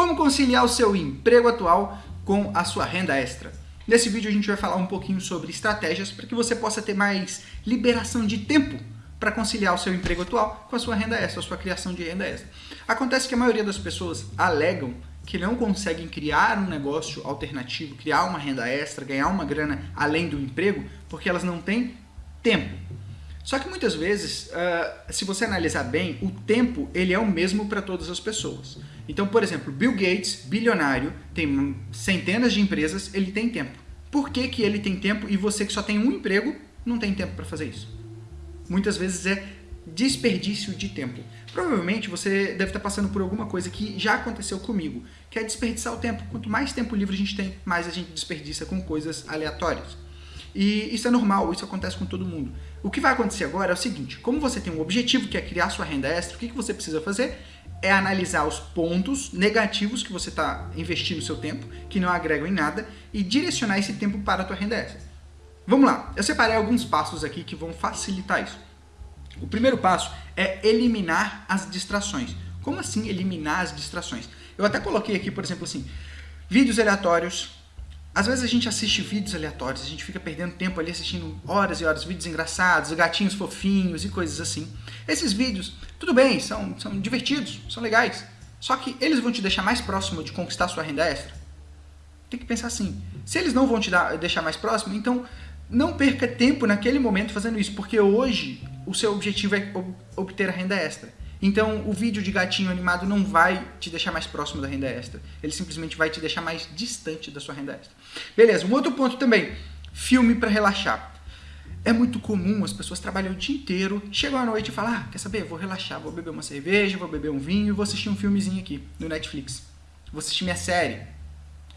Como conciliar o seu emprego atual com a sua renda extra? Nesse vídeo a gente vai falar um pouquinho sobre estratégias para que você possa ter mais liberação de tempo para conciliar o seu emprego atual com a sua renda extra, a sua criação de renda extra. Acontece que a maioria das pessoas alegam que não conseguem criar um negócio alternativo, criar uma renda extra, ganhar uma grana além do emprego, porque elas não têm tempo. Só que muitas vezes, uh, se você analisar bem, o tempo ele é o mesmo para todas as pessoas. Então, por exemplo, Bill Gates, bilionário, tem centenas de empresas, ele tem tempo. Por que, que ele tem tempo e você que só tem um emprego não tem tempo para fazer isso? Muitas vezes é desperdício de tempo. Provavelmente você deve estar passando por alguma coisa que já aconteceu comigo, que é desperdiçar o tempo. Quanto mais tempo livre a gente tem, mais a gente desperdiça com coisas aleatórias. E isso é normal, isso acontece com todo mundo. O que vai acontecer agora é o seguinte, como você tem um objetivo que é criar sua renda extra, o que você precisa fazer? É analisar os pontos negativos que você está investindo seu tempo, que não agregam em nada, e direcionar esse tempo para a tua renda extra. Vamos lá, eu separei alguns passos aqui que vão facilitar isso. O primeiro passo é eliminar as distrações. Como assim eliminar as distrações? Eu até coloquei aqui, por exemplo, assim, vídeos aleatórios, às vezes a gente assiste vídeos aleatórios, a gente fica perdendo tempo ali assistindo horas e horas, vídeos engraçados, gatinhos fofinhos e coisas assim. Esses vídeos, tudo bem, são, são divertidos, são legais, só que eles vão te deixar mais próximo de conquistar sua renda extra? Tem que pensar assim, se eles não vão te dar, deixar mais próximo, então não perca tempo naquele momento fazendo isso, porque hoje o seu objetivo é obter a renda extra. Então, o vídeo de gatinho animado não vai te deixar mais próximo da renda extra. Ele simplesmente vai te deixar mais distante da sua renda extra. Beleza, um outro ponto também. Filme para relaxar. É muito comum, as pessoas trabalham o dia inteiro, chegam à noite e falam, ah, quer saber, vou relaxar, vou beber uma cerveja, vou beber um vinho, vou assistir um filmezinho aqui no Netflix. Vou assistir minha série.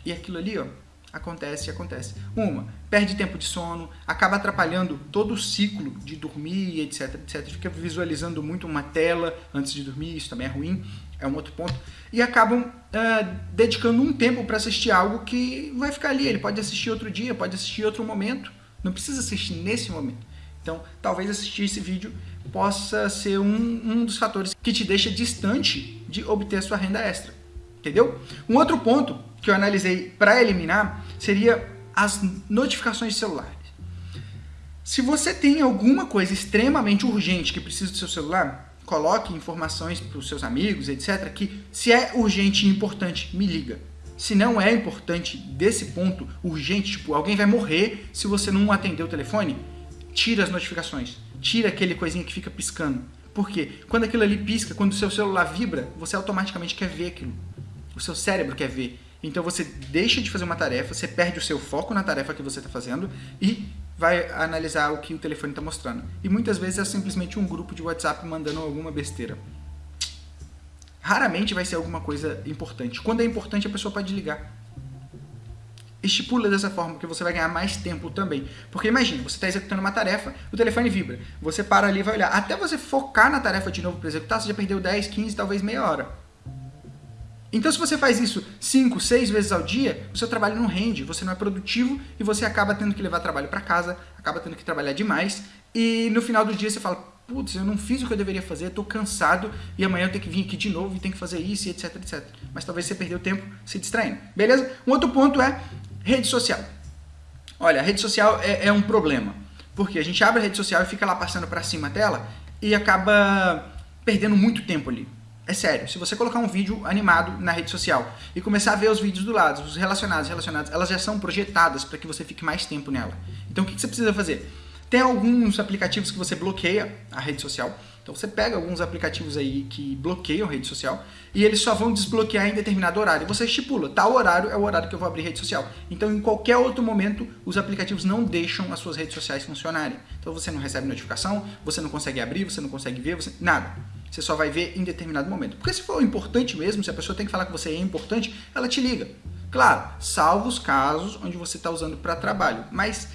E aquilo ali, ó, acontece, acontece. Uma, perde tempo de sono, acaba atrapalhando todo o ciclo de dormir, etc, etc. Fica visualizando muito uma tela antes de dormir, isso também é ruim, é um outro ponto. E acabam uh, dedicando um tempo para assistir algo que vai ficar ali. Ele pode assistir outro dia, pode assistir outro momento, não precisa assistir nesse momento. Então, talvez assistir esse vídeo possa ser um, um dos fatores que te deixa distante de obter sua renda extra. Entendeu? Um outro ponto que eu analisei para eliminar seria as notificações celulares. Se você tem alguma coisa extremamente urgente que precisa do seu celular, coloque informações para os seus amigos, etc, que se é urgente e importante, me liga. Se não é importante desse ponto, urgente, tipo, alguém vai morrer se você não atender o telefone, tira as notificações. Tira aquele coisinha que fica piscando. Por quê? Quando aquilo ali pisca, quando o seu celular vibra, você automaticamente quer ver aquilo. O seu cérebro quer ver. Então você deixa de fazer uma tarefa, você perde o seu foco na tarefa que você está fazendo e vai analisar o que o telefone está mostrando. E muitas vezes é simplesmente um grupo de WhatsApp mandando alguma besteira. Raramente vai ser alguma coisa importante. Quando é importante, a pessoa pode ligar. Estipula dessa forma, que você vai ganhar mais tempo também. Porque imagina, você está executando uma tarefa, o telefone vibra. Você para ali e vai olhar. Até você focar na tarefa de novo para executar, você já perdeu 10, 15, talvez meia hora. Então se você faz isso 5, 6 vezes ao dia, o seu trabalho não rende, você não é produtivo e você acaba tendo que levar trabalho para casa, acaba tendo que trabalhar demais e no final do dia você fala, putz, eu não fiz o que eu deveria fazer, estou cansado e amanhã eu tenho que vir aqui de novo e tenho que fazer isso etc, etc. Mas talvez você perdeu tempo se distraindo, beleza? Um outro ponto é rede social. Olha, a rede social é, é um problema, porque a gente abre a rede social e fica lá passando para cima a tela e acaba perdendo muito tempo ali. É sério, se você colocar um vídeo animado na rede social e começar a ver os vídeos do lado, os relacionados, relacionados, elas já são projetadas para que você fique mais tempo nela. Então o que você precisa fazer? Tem alguns aplicativos que você bloqueia a rede social. Então você pega alguns aplicativos aí que bloqueiam rede social e eles só vão desbloquear em determinado horário. Você estipula, tal horário é o horário que eu vou abrir rede social. Então em qualquer outro momento os aplicativos não deixam as suas redes sociais funcionarem. Então você não recebe notificação, você não consegue abrir, você não consegue ver, você... nada. Você só vai ver em determinado momento. Porque se for importante mesmo, se a pessoa tem que falar que você é importante, ela te liga. Claro, salvo os casos onde você está usando para trabalho. Mas,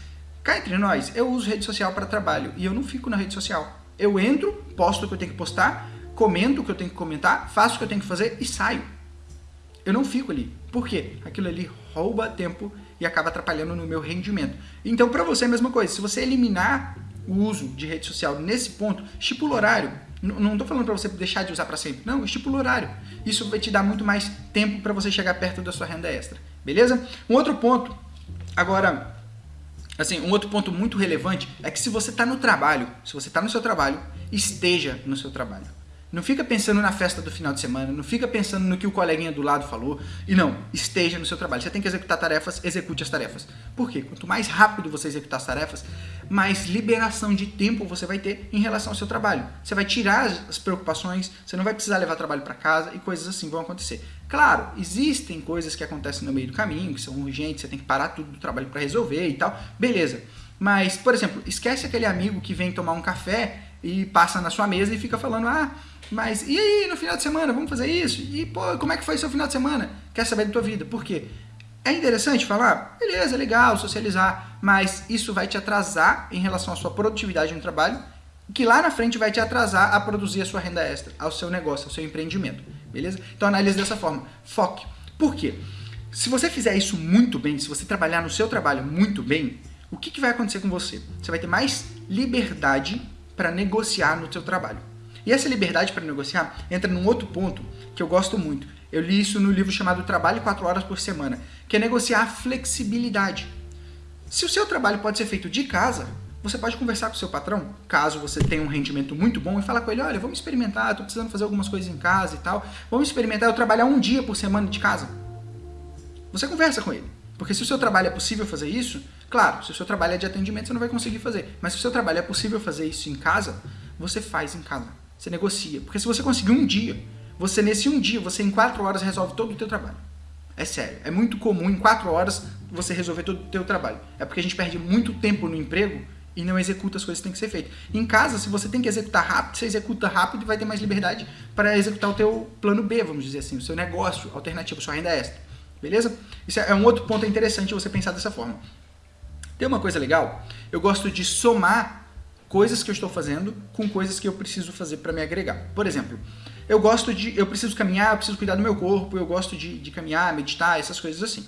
cá entre nós, eu uso rede social para trabalho e eu não fico na rede social. Eu entro, posto o que eu tenho que postar, comento o que eu tenho que comentar, faço o que eu tenho que fazer e saio. Eu não fico ali. Por quê? Aquilo ali rouba tempo e acaba atrapalhando no meu rendimento. Então, para você é a mesma coisa. Se você eliminar o uso de rede social nesse ponto, estipula horário. Não estou falando para você deixar de usar para sempre. Não, estipula o horário. Isso vai te dar muito mais tempo para você chegar perto da sua renda extra. Beleza? Um outro ponto, agora, assim, um outro ponto muito relevante é que se você está no trabalho, se você está no seu trabalho, esteja no seu trabalho. Não fica pensando na festa do final de semana, não fica pensando no que o coleguinha do lado falou. E não, esteja no seu trabalho. Você tem que executar tarefas, execute as tarefas. Por quê? Quanto mais rápido você executar as tarefas, mais liberação de tempo você vai ter em relação ao seu trabalho. Você vai tirar as preocupações, você não vai precisar levar trabalho para casa e coisas assim vão acontecer. Claro, existem coisas que acontecem no meio do caminho, que são urgentes, você tem que parar tudo do trabalho para resolver e tal. Beleza. Mas, por exemplo, esquece aquele amigo que vem tomar um café e passa na sua mesa e fica falando: "Ah, mas e aí, no final de semana, vamos fazer isso? E, pô, como é que foi seu final de semana? Quer saber da tua vida? Por quê? É interessante falar? Beleza, legal, socializar, mas isso vai te atrasar em relação à sua produtividade no trabalho, que lá na frente vai te atrasar a produzir a sua renda extra, ao seu negócio, ao seu empreendimento, beleza? Então analise dessa forma, foque. Por quê? Se você fizer isso muito bem, se você trabalhar no seu trabalho muito bem, o que, que vai acontecer com você? Você vai ter mais liberdade para negociar no seu trabalho. E essa liberdade para negociar entra num outro ponto que eu gosto muito. Eu li isso no livro chamado Trabalho 4 Horas por Semana, que é negociar a flexibilidade. Se o seu trabalho pode ser feito de casa, você pode conversar com o seu patrão, caso você tenha um rendimento muito bom, e falar com ele, olha, vamos experimentar, estou precisando fazer algumas coisas em casa e tal, vamos experimentar eu trabalhar um dia por semana de casa. Você conversa com ele. Porque se o seu trabalho é possível fazer isso, claro, se o seu trabalho é de atendimento, você não vai conseguir fazer. Mas se o seu trabalho é possível fazer isso em casa, você faz em casa. Você negocia. Porque se você conseguir um dia, você nesse um dia, você em quatro horas resolve todo o teu trabalho. É sério. É muito comum em quatro horas você resolver todo o teu trabalho. É porque a gente perde muito tempo no emprego e não executa as coisas que tem que ser feitas. Em casa, se você tem que executar rápido, você executa rápido e vai ter mais liberdade para executar o teu plano B, vamos dizer assim, o seu negócio alternativo, sua renda extra. Beleza? Isso é um outro ponto interessante você pensar dessa forma. Tem uma coisa legal, eu gosto de somar coisas que eu estou fazendo com coisas que eu preciso fazer para me agregar. Por exemplo, eu gosto de, eu preciso caminhar, eu preciso cuidar do meu corpo, eu gosto de, de caminhar, meditar, essas coisas assim.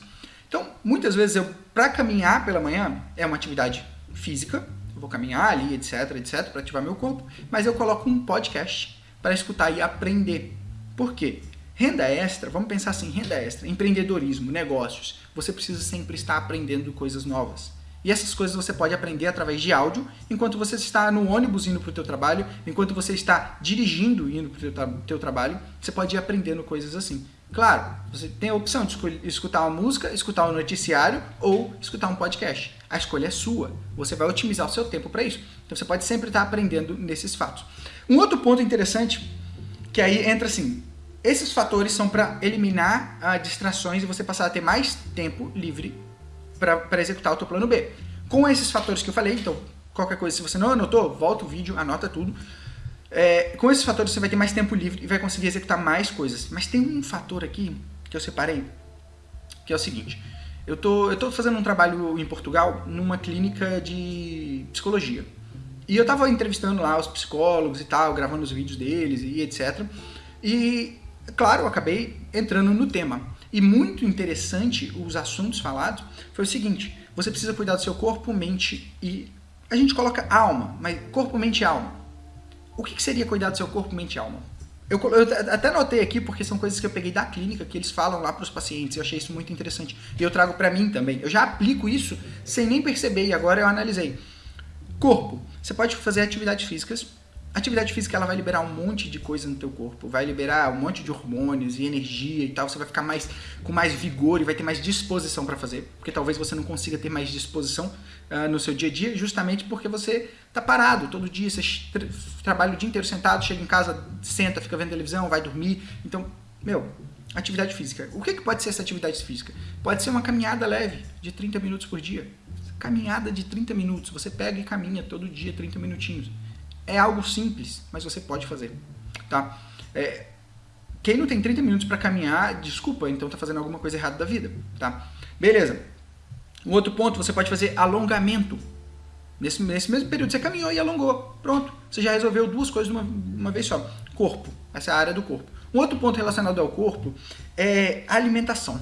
Então, muitas vezes eu, para caminhar pela manhã, é uma atividade física, eu vou caminhar ali, etc, etc, para ativar meu corpo, mas eu coloco um podcast para escutar e aprender. Por quê? Renda extra, vamos pensar assim, renda extra, empreendedorismo, negócios, você precisa sempre estar aprendendo coisas novas. E essas coisas você pode aprender através de áudio, enquanto você está no ônibus indo para o teu trabalho, enquanto você está dirigindo indo para o teu, teu trabalho, você pode ir aprendendo coisas assim. Claro, você tem a opção de escutar uma música, escutar um noticiário ou escutar um podcast. A escolha é sua. Você vai otimizar o seu tempo para isso. Então você pode sempre estar aprendendo nesses fatos. Um outro ponto interessante, que aí entra assim, esses fatores são para eliminar ah, distrações e você passar a ter mais tempo livre para executar o teu plano B. Com esses fatores que eu falei, então, qualquer coisa, se você não anotou, volta o vídeo, anota tudo. É, com esses fatores você vai ter mais tempo livre e vai conseguir executar mais coisas. Mas tem um fator aqui que eu separei, que é o seguinte. Eu tô, tô fazendo um trabalho em Portugal numa clínica de psicologia. E eu tava entrevistando lá os psicólogos e tal, gravando os vídeos deles e etc. E, claro, eu acabei entrando no tema. E muito interessante os assuntos falados foi o seguinte: você precisa cuidar do seu corpo, mente e. A gente coloca alma, mas corpo, mente e alma. O que, seria cuidar do seu corpo, mente e alma? Eu, eu, até notei aqui porque são coisas que eu peguei da clínica que eles falam lá para os pacientes. Eu achei isso muito interessante e eu trago para mim também. Eu já aplico isso sem nem perceber e agora eu analisei. Corpo, você pode fazer atividades físicas atividade física ela vai liberar um monte de coisa no teu corpo, vai liberar um monte de hormônios e energia e tal, você vai ficar mais com mais vigor e vai ter mais disposição para fazer, porque talvez você não consiga ter mais disposição uh, no seu dia a dia, justamente porque você tá parado todo dia, você tra trabalha o dia inteiro sentado, chega em casa, senta, fica vendo televisão, vai dormir, então, meu, atividade física. O que, que pode ser essa atividade física? Pode ser uma caminhada leve de 30 minutos por dia. Caminhada de 30 minutos, você pega e caminha todo dia 30 minutinhos é algo simples, mas você pode fazer, tá? É, quem não tem 30 minutos para caminhar, desculpa, então tá fazendo alguma coisa errada da vida, tá? Beleza. Um outro ponto, você pode fazer alongamento. Nesse, nesse mesmo período você caminhou e alongou. Pronto. Você já resolveu duas coisas de uma, uma vez só. Corpo. Essa é a área do corpo. Um outro ponto relacionado ao corpo é alimentação.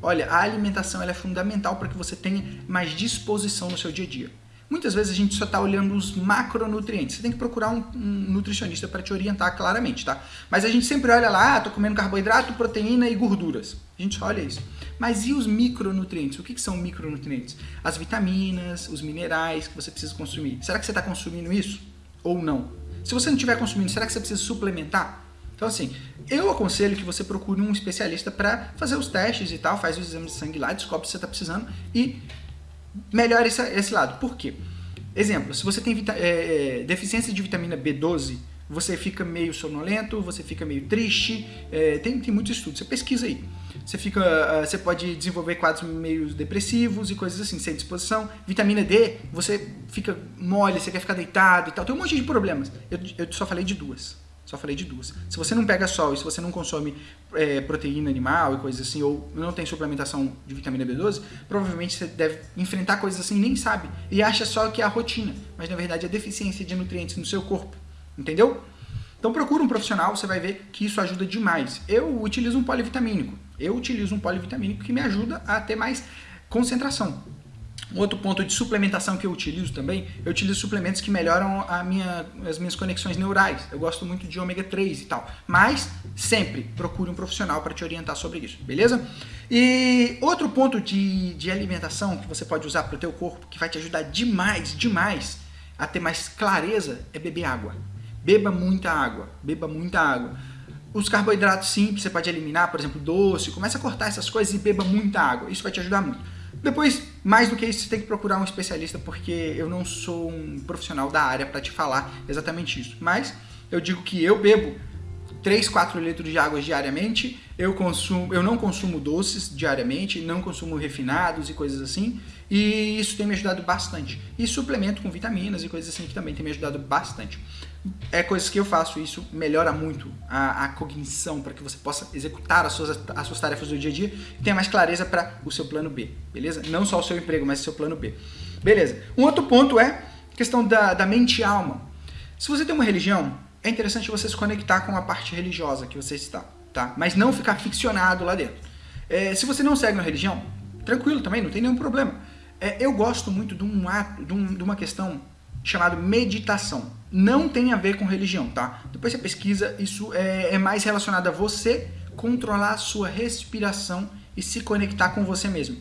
Olha, a alimentação é fundamental para que você tenha mais disposição no seu dia a dia. Muitas vezes a gente só está olhando os macronutrientes. Você tem que procurar um, um nutricionista para te orientar claramente, tá? Mas a gente sempre olha lá, ah, tô comendo carboidrato, proteína e gorduras. A gente só olha isso. Mas e os micronutrientes? O que, que são micronutrientes? As vitaminas, os minerais que você precisa consumir. Será que você está consumindo isso ou não? Se você não estiver consumindo, será que você precisa suplementar? Então, assim, eu aconselho que você procure um especialista para fazer os testes e tal, faz os exames de sangue lá, descobre se você está precisando e melhore esse, esse, lado. Por quê? Exemplo, se você tem é, é, deficiência de vitamina B12, você fica meio sonolento, você fica meio triste, é, tem, tem muito estudo, você pesquisa aí. Você, fica, uh, você pode desenvolver quadros meio depressivos e coisas assim, sem disposição. Vitamina D, você fica mole, você quer ficar deitado e tal. Tem um monte de problemas. Eu, eu só falei de duas. Só falei de duas. Se você não pega sol e se você não consome é, proteína animal e coisas assim, ou não tem suplementação de vitamina B12, provavelmente você deve enfrentar coisas assim e nem sabe. E acha só que é a rotina, mas na verdade é deficiência de nutrientes no seu corpo. Entendeu? Então procura um profissional, você vai ver que isso ajuda demais. Eu utilizo um polivitamínico. Eu utilizo um polivitamínico que me ajuda a ter mais concentração. Outro ponto de suplementação que eu utilizo também, eu utilizo suplementos que melhoram a minha, as minhas conexões neurais. Eu gosto muito de ômega 3 e tal. Mas sempre procure um profissional para te orientar sobre isso, beleza? E outro ponto de, de alimentação que você pode usar para o teu corpo, que vai te ajudar demais, demais a ter mais clareza, é beber água. Beba muita água, beba muita água. Os carboidratos simples você pode eliminar, por exemplo, doce, começa a cortar essas coisas e beba muita água. Isso vai te ajudar muito. Depois, mais do que isso, você tem que procurar um especialista, porque eu não sou um profissional da área para te falar exatamente isso. Mas eu digo que eu bebo 3, 4 litros de água diariamente, eu, consumo, eu não consumo doces diariamente, não consumo refinados e coisas assim, e isso tem me ajudado bastante. E suplemento com vitaminas e coisas assim que também tem me ajudado bastante. É coisas que eu faço, isso melhora muito a, a cognição para que você possa executar as suas, as suas tarefas do dia a dia e tenha mais clareza para o seu plano B, beleza? Não só o seu emprego, mas o seu plano B. Beleza. Um outro ponto é a questão da, da mente e alma. Se você tem uma religião, é interessante você se conectar com a parte religiosa que você está, tá? Mas não ficar ficcionado lá dentro. É, se você não segue uma religião, tranquilo também, não tem nenhum problema. É, eu gosto muito de, um ato, de, um, de uma questão chamada meditação. Não tem a ver com religião, tá? Depois você pesquisa, isso é, é mais relacionado a você controlar a sua respiração e se conectar com você mesmo.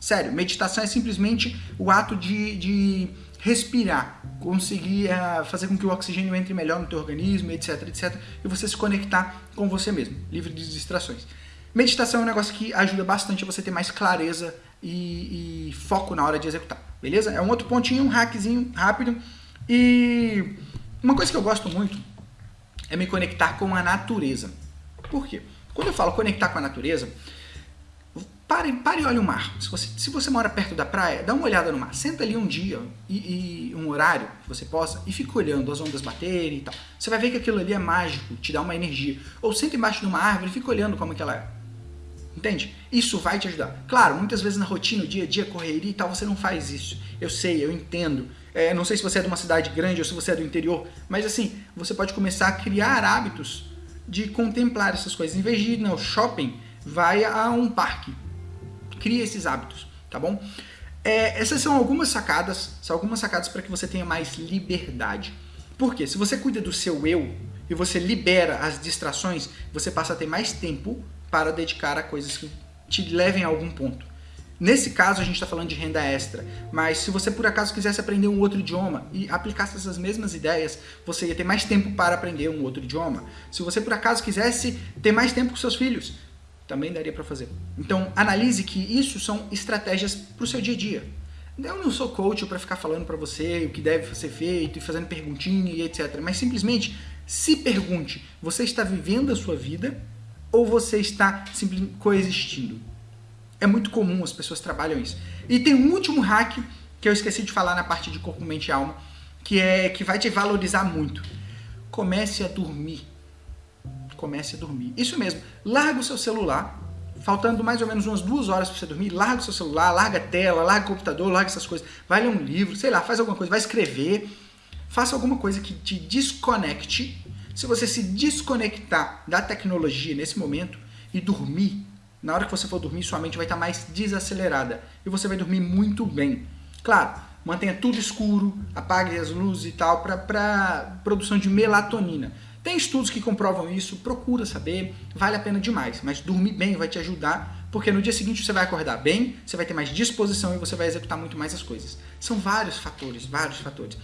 Sério, meditação é simplesmente o ato de, de respirar, conseguir uh, fazer com que o oxigênio entre melhor no teu organismo, etc, etc, e você se conectar com você mesmo, livre de distrações. Meditação é um negócio que ajuda bastante a você ter mais clareza e, e foco na hora de executar, beleza? É um outro pontinho, um hackzinho rápido. E uma coisa que eu gosto muito é me conectar com a natureza. Por quê? Quando eu falo conectar com a natureza, Pare, pare e olhe o mar. Se você, se você mora perto da praia, dá uma olhada no mar. Senta ali um dia e, e, um horário que você possa e fica olhando as ondas baterem e tal. Você vai ver que aquilo ali é mágico, te dá uma energia. Ou senta embaixo de uma árvore e fica olhando como que ela é. Entende? Isso vai te ajudar. Claro, muitas vezes na rotina, dia a dia, correria e tal, você não faz isso. Eu sei, eu entendo. É, não sei se você é de uma cidade grande ou se você é do interior, mas assim, você pode começar a criar hábitos de contemplar essas coisas. Em vez de ir no shopping, vai a um parque cria esses hábitos, tá bom? É, essas são algumas sacadas, são algumas sacadas para que você tenha mais liberdade. Por quê? Se você cuida do seu eu e você libera as distrações, você passa a ter mais tempo para dedicar a coisas que te levem a algum ponto. Nesse caso, a gente está falando de renda extra, mas se você por acaso quisesse aprender um outro idioma e aplicasse essas mesmas ideias, você ia ter mais tempo para aprender um outro idioma. Se você por acaso quisesse ter mais tempo com seus filhos, também daria para fazer. Então, analise que isso são estratégias para o seu dia a dia. Eu não sou coach para ficar falando para você o que deve ser feito e fazendo perguntinha e etc. Mas simplesmente se pergunte: você está vivendo a sua vida ou você está simplesmente coexistindo? É muito comum, as pessoas trabalham isso. E tem um último hack que eu esqueci de falar na parte de corpo, mente e alma, que é que vai te valorizar muito. Comece a dormir comece a dormir. Isso mesmo, larga o seu celular, faltando mais ou menos umas duas horas para você dormir, larga o seu celular, larga a tela, larga o computador, larga essas coisas, vai ler um livro, sei lá, faz alguma coisa, vai escrever, faça alguma coisa que te desconecte. Se você se desconectar da tecnologia nesse momento e dormir, na hora que você for dormir, sua mente vai estar mais desacelerada e você vai dormir muito bem. Claro, mantenha tudo escuro, apague as luzes e tal, para produção de melatonina. Tem estudos que comprovam isso, procura saber, vale a pena demais, mas dormir bem vai te ajudar, porque no dia seguinte você vai acordar bem, você vai ter mais disposição e você vai executar muito mais as coisas. São vários fatores, vários fatores.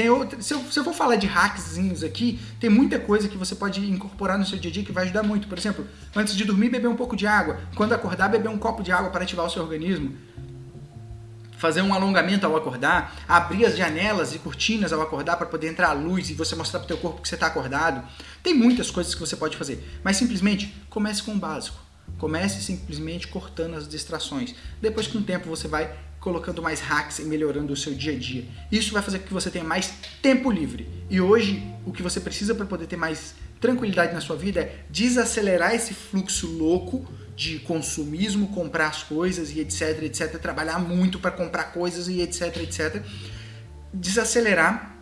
Tem outra, se, eu, se eu for falar de hackzinhos aqui, tem muita coisa que você pode incorporar no seu dia a dia que vai ajudar muito. Por exemplo, antes de dormir, beber um pouco de água. Quando acordar, beber um copo de água para ativar o seu organismo fazer um alongamento ao acordar, abrir as janelas e cortinas ao acordar para poder entrar a luz e você mostrar para o teu corpo que você está acordado. Tem muitas coisas que você pode fazer, mas simplesmente comece com o básico. Comece simplesmente cortando as distrações. Depois, com o tempo, você vai colocando mais hacks e melhorando o seu dia a dia. Isso vai fazer com que você tenha mais tempo livre. E hoje, o que você precisa para poder ter mais tranquilidade na sua vida é desacelerar esse fluxo louco de consumismo, comprar as coisas e etc, etc, trabalhar muito para comprar coisas e etc, etc. Desacelerar,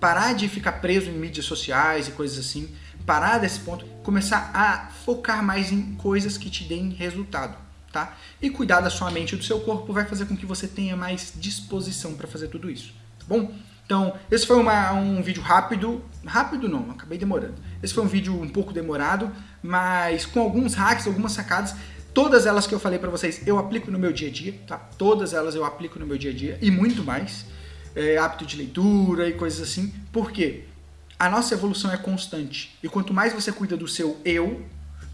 parar de ficar preso em mídias sociais e coisas assim, parar desse ponto, começar a focar mais em coisas que te deem resultado tá? E cuidar da sua mente e do seu corpo vai fazer com que você tenha mais disposição para fazer tudo isso, tá bom? Então, esse foi uma, um vídeo rápido, rápido não, acabei demorando. Esse foi um vídeo um pouco demorado, mas com alguns hacks, algumas sacadas, todas elas que eu falei para vocês eu aplico no meu dia a dia, tá? Todas elas eu aplico no meu dia a dia e muito mais. É, hábito de leitura e coisas assim. Por quê? A nossa evolução é constante. E quanto mais você cuida do seu eu,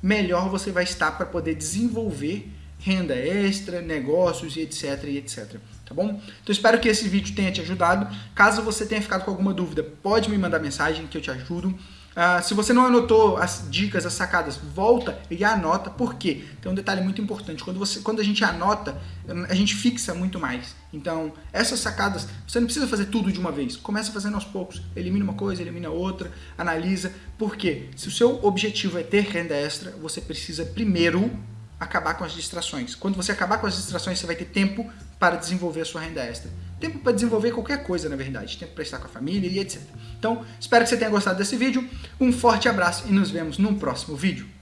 melhor você vai estar para poder desenvolver renda extra, negócios e etc e etc. Tá bom? Então espero que esse vídeo tenha te ajudado. Caso você tenha ficado com alguma dúvida, pode me mandar mensagem que eu te ajudo. Uh, se você não anotou as dicas, as sacadas, volta e anota. Por quê? Tem um detalhe muito importante. Quando, você, quando a gente anota, a gente fixa muito mais. Então, essas sacadas, você não precisa fazer tudo de uma vez. Começa fazendo aos poucos. Elimina uma coisa, elimina outra, analisa. Por quê? Se o seu objetivo é ter renda extra, você precisa primeiro acabar com as distrações. Quando você acabar com as distrações, você vai ter tempo para desenvolver a sua renda extra. Tempo para desenvolver qualquer coisa, na verdade. Tempo para estar com a família e etc. Então, espero que você tenha gostado desse vídeo. Um forte abraço e nos vemos no próximo vídeo.